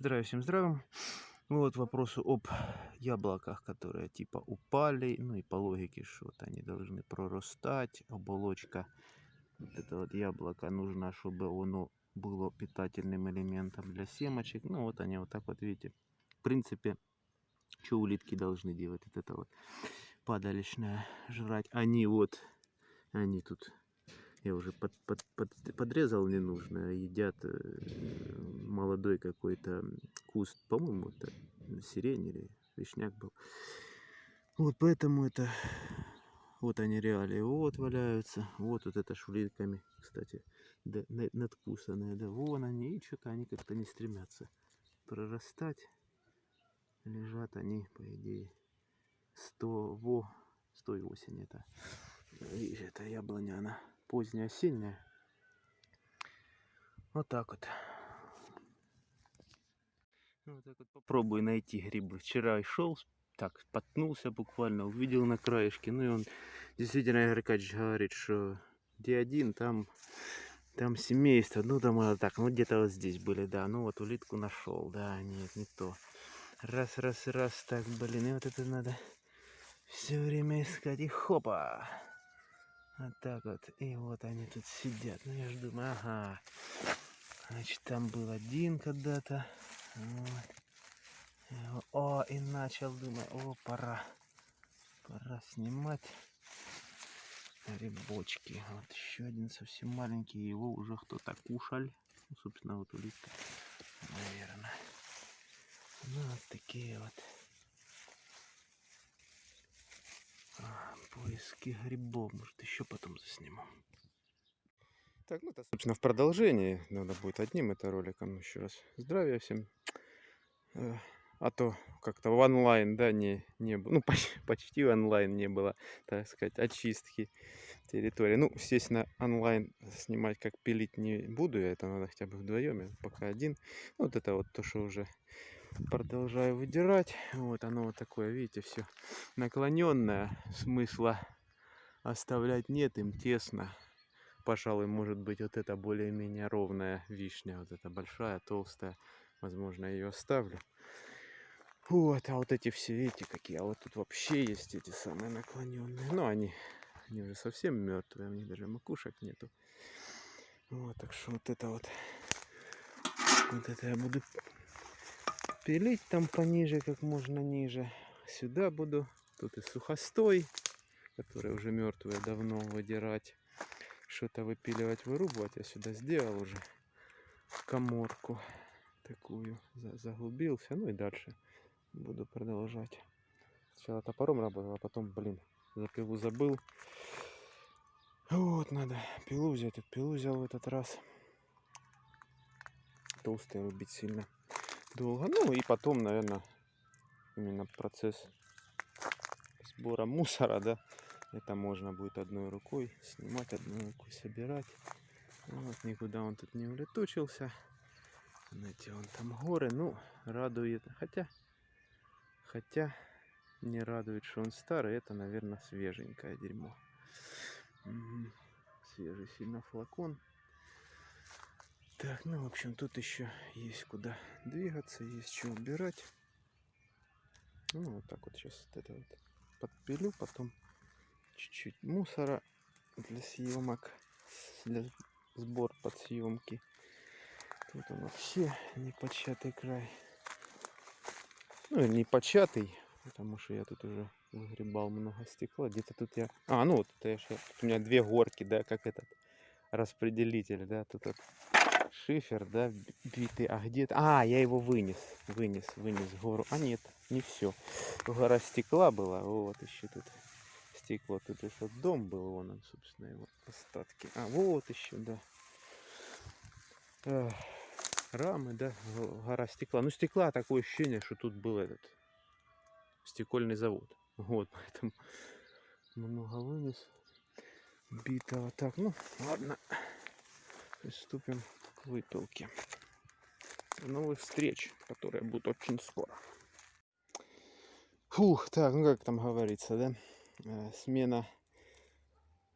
Здравия всем здравым. Вот вопросу об яблоках, которые типа упали, ну и по логике, что вот они должны прорастать, оболочка вот это вот яблоко нужно, чтобы оно было питательным элементом для семечек. Ну вот они вот так вот, видите, в принципе, что улитки должны делать, вот это вот падалищное жрать. Они вот, они тут я уже под, под, под, подрезал ненужное, едят э, молодой какой-то куст, по-моему, это сирень или вишняк был. Вот поэтому это, вот они реалии, вот валяются, вот вот это шуликами, кстати, да, надкусанные, да, вон они, и что-то они как-то не стремятся прорастать. Лежат они, по идее, 100, во, 100 и осень это, видишь, это яблоня, она поздняя осенняя. Вот так вот. Вот так вот попробую найти грибы. Вчера и шел, так, потнулся буквально, увидел на краешке. Ну и он, действительно, Игорь Кач говорит, что где один, там, там семейство. Ну, там так, ну где-то вот здесь были, да. Ну вот улитку нашел, да, нет, не то. Раз, раз, раз, так, блин, и вот это надо все время искать. И хопа! Вот так вот. И вот они тут сидят. Ну, я же думаю, ага. Значит, там был один когда-то. Вот. О, и начал, думаю, о, пора. Пора снимать грибочки. Вот еще один совсем маленький. Его уже кто-то кушал. Ну, собственно, вот улитка, наверное. Ну, вот такие вот. Поиски грибов. Может, еще потом засниму. Так, ну это, собственно, в продолжении. Надо будет одним это роликом еще раз. Здравия всем. Э, а то как-то в онлайн, да, не, не было. Ну, почти, почти онлайн не было, так сказать, очистки территории. Ну, естественно, онлайн снимать как пилить не буду я. Это надо хотя бы вдвоем. Я пока один. Ну, вот это вот то, что уже продолжаю выдирать. Вот оно вот такое, видите, все наклоненное. Смысла оставлять нет, им тесно. Пожалуй, может быть, вот это более-менее ровная вишня. Вот эта большая, толстая. Возможно, ее оставлю. Вот, а вот эти все, видите, какие. А вот тут вообще есть эти самые наклоненные. Но они, они уже совсем мертвые. У них даже макушек нету. Вот, так что вот это вот. Вот это я буду пилить там пониже, как можно ниже. Сюда буду. Тут и сухостой, который уже мертвый, давно выдирать. Что-то выпиливать, вырубывать. Я сюда сделал уже коморку такую. Заглубился. Ну и дальше буду продолжать. Сначала топором работал, а потом, блин, за пилу забыл. Вот, надо пилу взять. Пилу взял в этот раз. Толстые рубить сильно долго. Ну и потом, наверное, именно процесс сбора мусора, да, это можно будет одной рукой снимать, одной рукой собирать. Вот, никуда он тут не улетучился. Знаете, вон там горы, ну, радует. Хотя, хотя не радует, что он старый. Это, наверное, свеженькое дерьмо. Свежий сильно флакон. Так, ну, в общем, тут еще есть куда двигаться, есть что убирать. Ну, вот так вот сейчас вот это вот подпилю, потом чуть-чуть мусора для съемок, для сбор под съемки. Тут он вообще не початый край. Ну, не початый, потому что я тут уже выгребал много стекла. Где-то тут я... А, ну вот это я... Тут у меня две горки, да, как этот распределитель, да, тут вот шифер, да, битый. А где -то... А, я его вынес, вынес, вынес гору. А нет, не все. Гора стекла была, вот еще тут стекло. Тут еще дом был, вон он, собственно, его остатки. А, вот еще, да. Рамы, да, гора стекла. Ну, стекла такое ощущение, что тут был этот стекольный завод. Вот, поэтому много вынес битого. Так, ну, ладно. Приступим выпилки. Новых встреч, которые будут очень скоро. Фух, так, ну как там говорится, да? Э, смена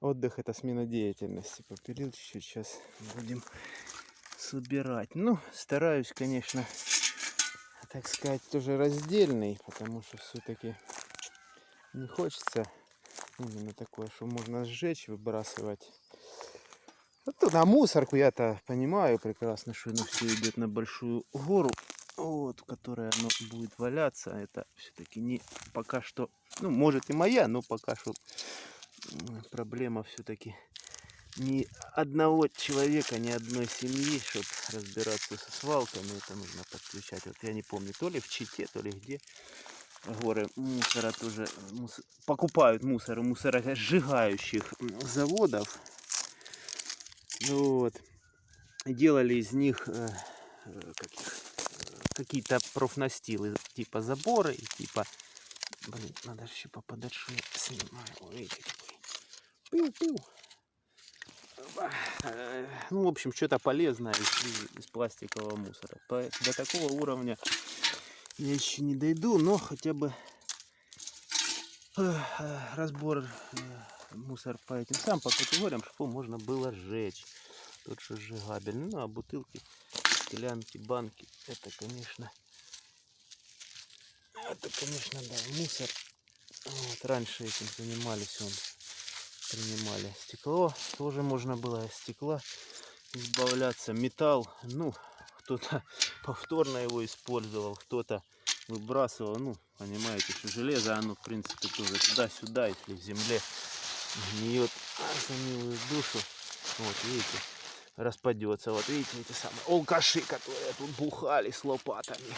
отдых это смена деятельности. Попилил чуть-чуть, сейчас будем собирать. Ну, стараюсь, конечно, так сказать, тоже раздельный, потому что все-таки не хочется именно такое, что можно сжечь, выбрасывать. Вот на мусорку я-то понимаю прекрасно, что оно все идет на большую гору, вот, в которой оно будет валяться. Это все-таки не пока что, ну, может и моя, но пока что проблема все-таки ни одного человека, ни одной семьи, чтобы разбираться со свалками, это нужно подключать. Вот я не помню, то ли в Чите, то ли где горы мусора тоже мусор, покупают мусор у мусоросжигающих заводов. Вот. Делали из них э, э, какие-то профнастилы, типа заборы, типа... Блин, надо еще я снимаю. Ой, видите, какой. Э, ну, в общем, что-то полезное из, из пластикового мусора. По, до такого уровня я еще не дойду, но хотя бы э, э, разбор мусор по этим сам по категориям, чтобы можно было сжечь. Тот, что сжигабельный. Ну, а бутылки, склянки, банки, это, конечно, это, конечно, да, мусор. Вот, раньше этим занимались он принимали. Стекло тоже можно было из стекла избавляться. Металл, ну, кто-то повторно его использовал, кто-то выбрасывал. Ну, понимаете, что железо, оно, в принципе, тоже туда-сюда, если в земле гниет за милую душу. Вот, видите, распадется. Вот видите, эти самые алкаши, которые тут бухали с лопатами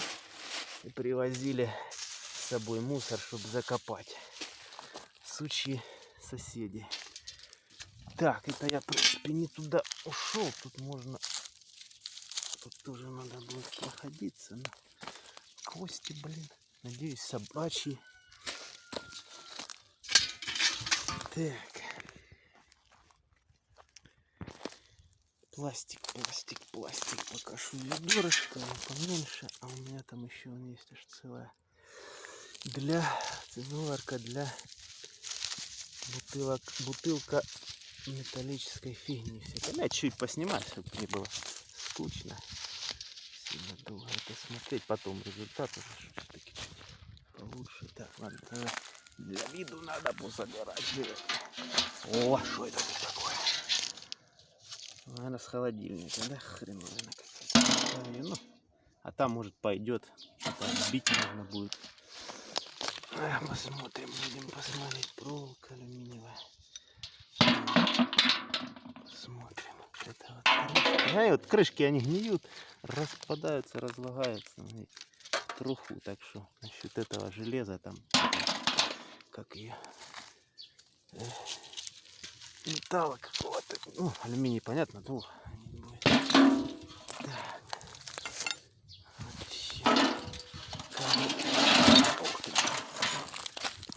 и привозили с собой мусор, чтобы закопать. Сучьи соседи. Так, это я, в принципе, не туда ушел. Тут можно... Тут тоже надо будет проходиться. Но... Кости, блин. Надеюсь, собачьи. Так. Пластик, пластик, пластик. Пока что ведерышко поменьше. А у меня там еще есть аж целая. Для цезуарка для бутылок, бутылка металлической фигни. Это. Я чуть поснимать, чтобы не было скучно. Сильно долго это смотреть. Потом результат уже все-таки получше. Так, ладно, тогда для виду надо позабирать. О, что это тут такое? Наверное, с холодильника, да? Хреновина какая-то. Ну, а там, может, пойдет. Что-то отбить можно будет. Посмотрим, будем посмотреть. Проволока алюминиевая. Посмотрим. Это вот крышки. А, вот крышки, они гниют, распадаются, разлагаются. Труху. Так что насчет этого железа там, как ее, металла какого-то. Ну, алюминий, понятно, ну,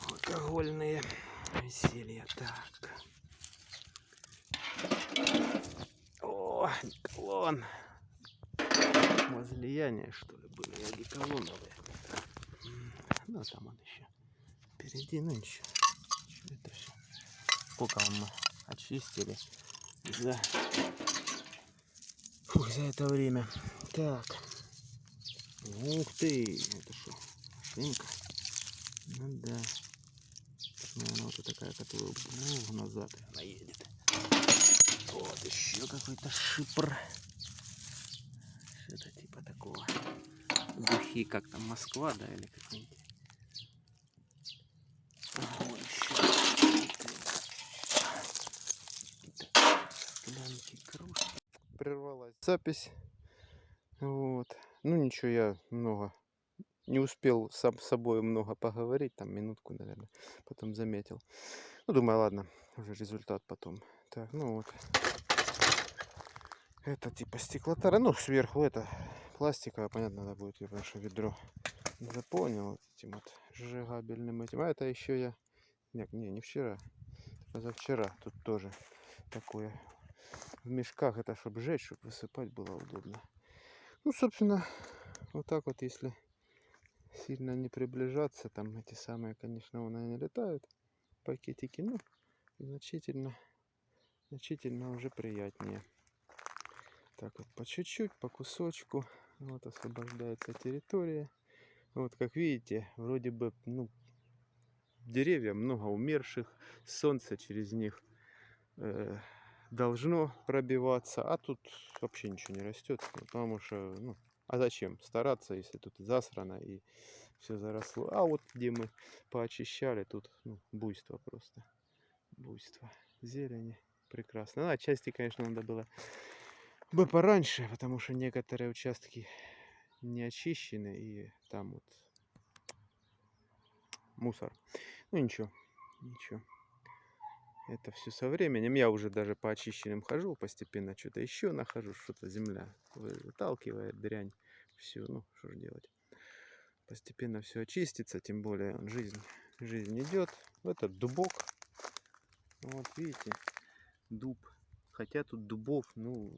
алкогольные веселья. Так. О, клон. Возлияния, что ли, были одеколоновые. Ну, там он еще впереди, ну ничего. Это все. Сколько мы очистили за, Фух, за это время. Так. Ух ты, это что, машинка? Ну да наверное, вот такая, которая ух, назад она едет. Вот еще какой-то шипр. Что-то типа такого. Духи, как там, Москва, да, или какой-нибудь. Вот еще. Склянки, кружки. Прервалась запись. Вот. Ну ничего, я много не успел сам с собой много поговорить, там минутку, наверное, потом заметил. Ну, думаю, ладно, уже результат потом. Так, ну вот. Это типа стеклотара, ну, сверху это пластиковое, понятно, надо будет ваше ведро заполнил этим вот сжигабельным этим. А это еще я, нет, не, не вчера, позавчера тут тоже такое. В мешках это, чтобы сжечь, чтобы высыпать было удобно. Ну, собственно, вот так вот, если сильно не приближаться. Там эти самые, конечно, вон они летают, пакетики, ну, значительно, значительно уже приятнее. Так вот, по чуть-чуть, по кусочку. Вот освобождается территория. Вот как видите, вроде бы, ну, деревья много умерших, солнце через них э, должно пробиваться, а тут вообще ничего не растет, потому что, ну, а зачем стараться, если тут засрано и все заросло. А вот где мы поочищали, тут ну, буйство просто, буйство зелени, прекрасно. Ну, отчасти, конечно, надо было бы пораньше, потому что некоторые участки не очищены и там вот мусор. Ну ничего, ничего. Это все со временем. Я уже даже по очищенным хожу, постепенно что-то еще нахожу, что-то земля выталкивает дрянь. Все, ну что же делать. Постепенно все очистится, тем более жизнь, жизнь идет. Этот дубок. Вот видите, дуб. Хотя тут дубов, ну,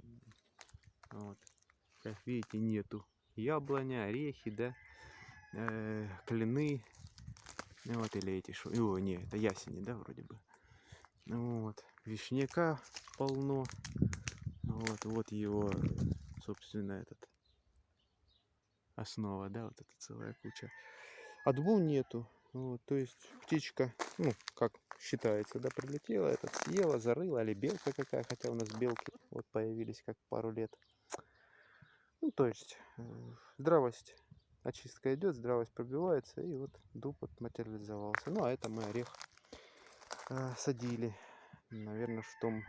вот, как видите, нету. Яблоня, орехи, да, э, клены, ну вот, или эти, шо... О, не, это ясени, да, вроде бы. Вот, вишняка полно. Вот, вот его, собственно, этот основа, да, вот эта целая куча. А дубов нету. Вот, то есть птичка, ну, как считается, да, прилетела, этот съела, зарыла, или белка какая, хотя у нас белки вот появились как пару лет. Ну, то есть э, здравость очистка идет, здравость пробивается, и вот дуб вот материализовался. Ну, а это мы орех э, садили, наверное, в том,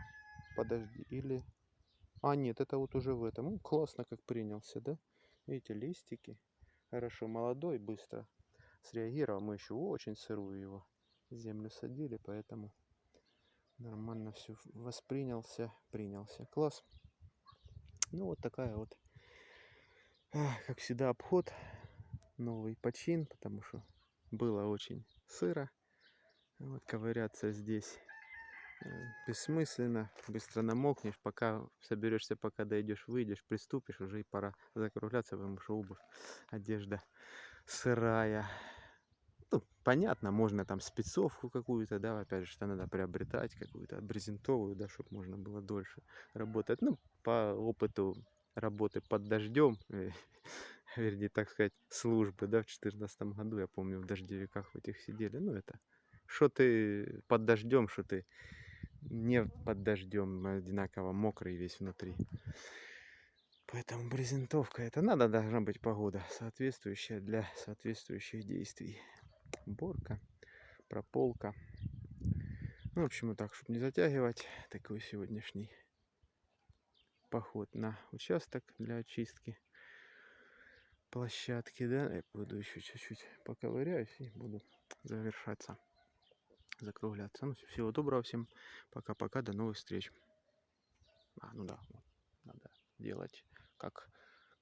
подожди, или... А, нет, это вот уже в этом. Ну, классно как принялся, да? Видите, листики. Хорошо, молодой, быстро среагировал. Мы еще очень сырую его землю садили, поэтому нормально все воспринялся, принялся. Класс. Ну, вот такая вот, как всегда, обход новый почин, потому что было очень сыро. Вот ковыряться здесь э, бессмысленно, быстро намокнешь, пока соберешься, пока дойдешь, выйдешь, приступишь, уже и пора закругляться, потому что обувь, одежда сырая. Ну, понятно, можно там спецовку какую-то, да, опять же, что надо приобретать какую-то брезентовую, да, чтобы можно было дольше работать. Ну, по опыту работы под дождем, э, вернее, так сказать, службы, да, в 2014 году, я помню, в дождевиках в этих сидели. Ну, это, что ты под дождем, что ты не под дождем, одинаково мокрый весь внутри. Поэтому брезентовка, это надо, должна быть погода, соответствующая для соответствующих действий. Уборка, прополка. Ну, в общем, так, чтобы не затягивать, такой сегодняшний поход на участок для очистки площадки, да, я буду еще чуть-чуть поковыряюсь и буду завершаться, закругляться. Ну, всего доброго всем, пока-пока, до новых встреч. А, ну да, вот, надо делать, как,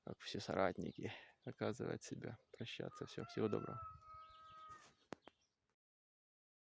как все соратники, оказывать себя, прощаться, все, всего доброго.